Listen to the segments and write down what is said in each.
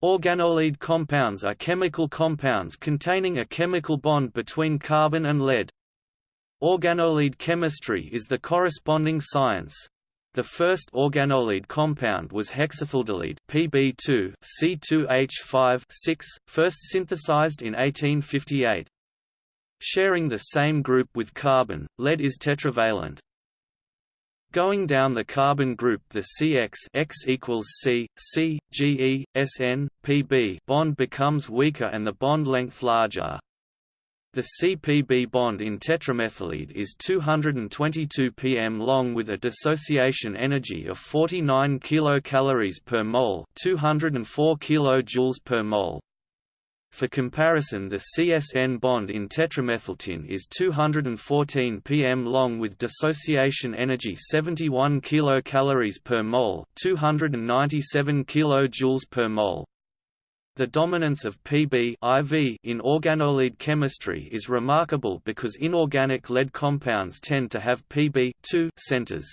Organolead compounds are chemical compounds containing a chemical bond between carbon and lead. Organolead chemistry is the corresponding science. The first organolead compound was hexaethyldilead Pb2 C2H5 first synthesized in 1858. Sharing the same group with carbon, lead is tetravalent. Going down the carbon group the CX X equals C, C, GE, SN, PB bond becomes weaker and the bond length larger. The CPB bond in tetramethyllead is 222 pm long with a dissociation energy of 49 kilocalories per mole, 204 kilojoules per mole. For comparison the CSN bond in tetramethyltin is 214 pm long with dissociation energy 71 kilocalories per mole, 297 kilojoules per mole. The dominance of Pb IV in organolead chemistry is remarkable because inorganic lead compounds tend to have Pb centers.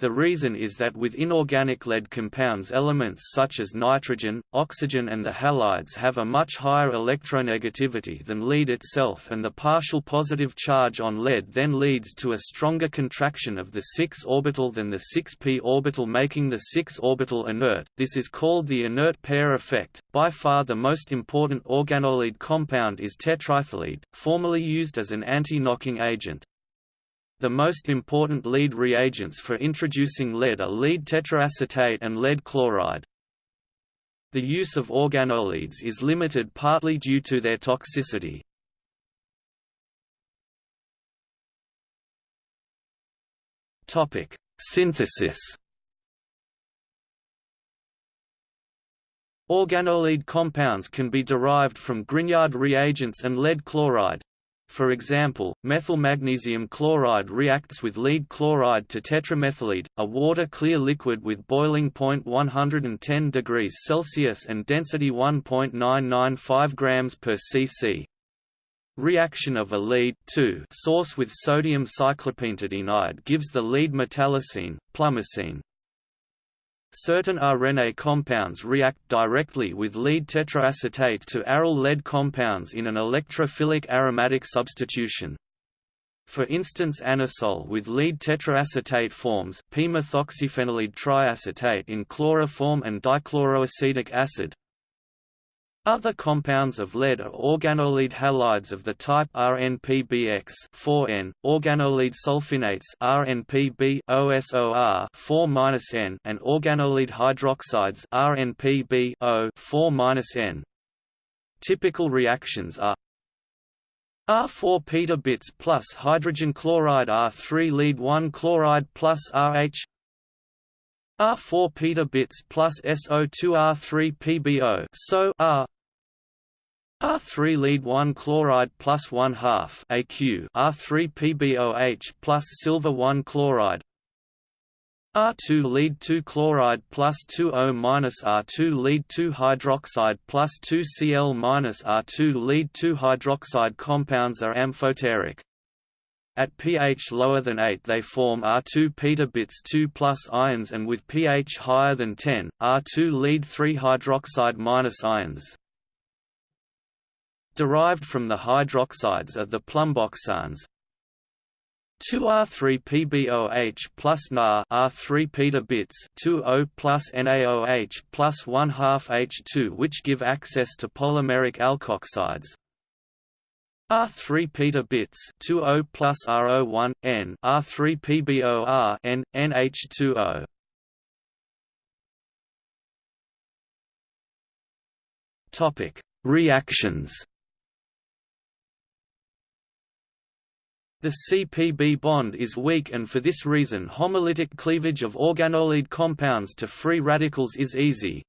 The reason is that with inorganic lead compounds elements such as nitrogen, oxygen and the halides have a much higher electronegativity than lead itself and the partial positive charge on lead then leads to a stronger contraction of the 6 orbital than the 6p orbital making the 6 orbital inert. This is called the inert pair effect. By far the most important organolead compound is tetraethyllead, formerly used as an anti-knocking agent. The most important lead reagents for introducing lead are lead tetraacetate and lead chloride. The use of organoleads is limited partly due to their toxicity. Topic: Synthesis. Organolead compounds can be derived from Grignard reagents and lead chloride, for example, methyl magnesium chloride reacts with lead chloride to tetramethyllead, a water-clear liquid with boiling point 110 degrees Celsius and density 1.995 grams per cc. Reaction of a lead source with sodium cyclopentadienide gives the lead metallocene, plumbocene. Certain arene compounds react directly with lead tetraacetate to aryl lead compounds in an electrophilic aromatic substitution. For instance anisole with lead tetraacetate forms p-methoxyphenyllead triacetate in chloroform and dichloroacetic acid, other compounds of lead are organolead halides of the type RNPBX 4N, organolead sulfinates RNPB OSOR 4-N and organolead hydroxides RNPB O 4-N. Typical reactions are R4 petabits plus hydrogen chloride R3 lead 1 chloride plus RH R4 petabits plus SO2 R3 PBO so R R3 lead 1 chloride plus 1 half AQ R3 PBOH plus silver 1 chloride R2 lead 2 chloride plus 2 O minus R2 lead 2 hydroxide plus 2 Cl minus R2 lead 2 hydroxide compounds are amphoteric. At pH lower than 8 they form R2 petabits 2 plus ions and with pH higher than 10, R2 lead 3 hydroxide ions. Derived from the hydroxides are the plumboxanes, 2R3PBOH plus Na R3 petabits 2O plus NaOH plus 1 half H2 which give access to polymeric alkoxides R3 petabits 2O plus RO1 N R3 PBOR N NH2O Topic Reactions. The CPB bond is weak and for this reason homolytic cleavage of organolead compounds to free radicals is easy,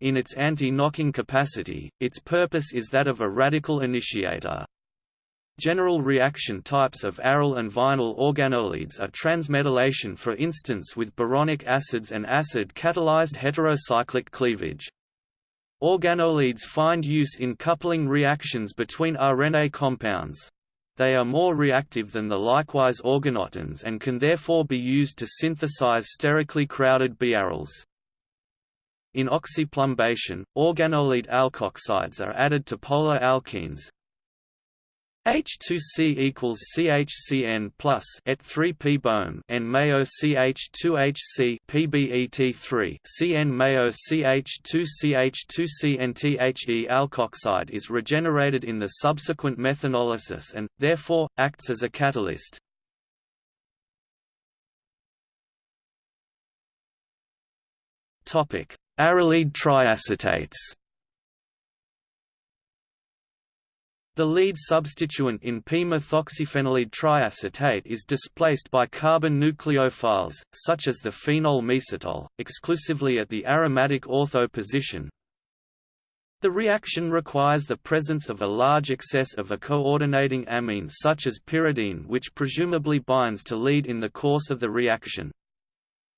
in its anti-knocking capacity, its purpose is that of a radical initiator. General reaction types of aryl and vinyl organoleads are transmetallation for instance with boronic acids and acid-catalyzed heterocyclic cleavage. Organoleads find use in coupling reactions between arene compounds. They are more reactive than the likewise organotins and can therefore be used to synthesize sterically crowded biaryls. In oxyplumbation, organolead alkoxides are added to polar alkenes, H2C equals CHCN plus et 3 P bohm and Mayo CH2HC PBET3 CN Mayo CH2CH2C and THE alkoxide is regenerated in the subsequent methanolysis and, therefore, acts as a catalyst. Aryllead triacetates The lead substituent in p-methoxyphenyllead triacetate is displaced by carbon nucleophiles, such as the phenol mesitol, exclusively at the aromatic ortho position. The reaction requires the presence of a large excess of a coordinating amine such as pyridine which presumably binds to lead in the course of the reaction.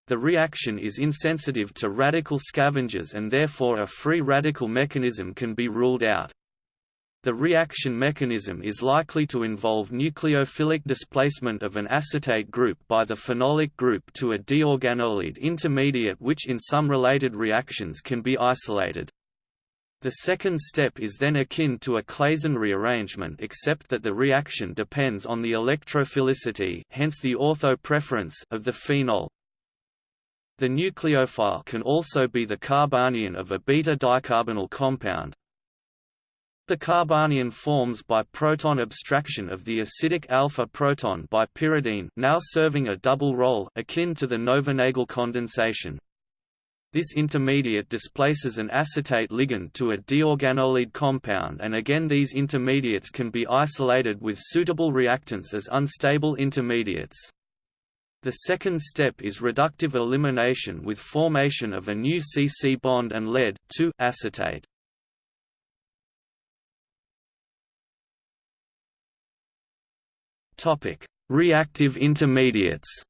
The reaction is insensitive to radical scavengers and therefore a free radical mechanism can be ruled out. The reaction mechanism is likely to involve nucleophilic displacement of an acetate group by the phenolic group to a diorganolead intermediate which in some related reactions can be isolated. The second step is then akin to a Claisen rearrangement except that the reaction depends on the electrophilicity hence the ortho preference of the phenol. The nucleophile can also be the carbanion of a beta-dicarbonyl compound, the carbanion forms by proton abstraction of the acidic alpha proton by pyridine now serving a double role akin to the Knoevenagel condensation. This intermediate displaces an acetate ligand to a diorganolead compound and again these intermediates can be isolated with suitable reactants as unstable intermediates. The second step is reductive elimination with formation of a new C-C bond and lead to acetate. Topic: Reactive intermediates.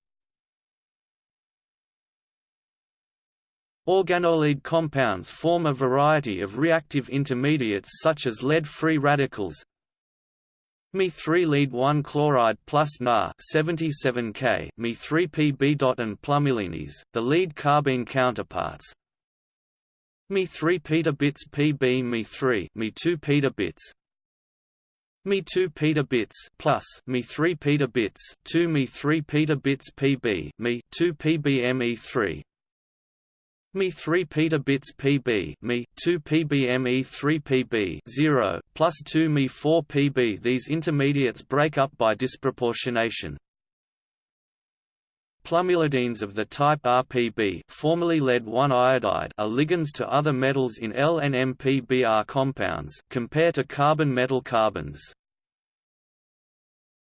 Organolead compounds form a variety of reactive intermediates such as lead-free radicals Me3 lead 1 chloride plus Na 77K Me3PB and plumbylenes, the lead carbene counterparts. Me3 petabits PB Me3 Me2 petabits me 2 petabits plus me 3 petabits 2 me 3 petabits pb me 2 pbme 3 me 3 petabits pb me 2 pbme 3 pb 0 plus 2 me 4 pb these intermediates break up by disproportionation Plumbylidynes of the type RPB formerly lead-1 iodide are ligands to other metals in L and MPBr compounds compare to carbon-metal carbons.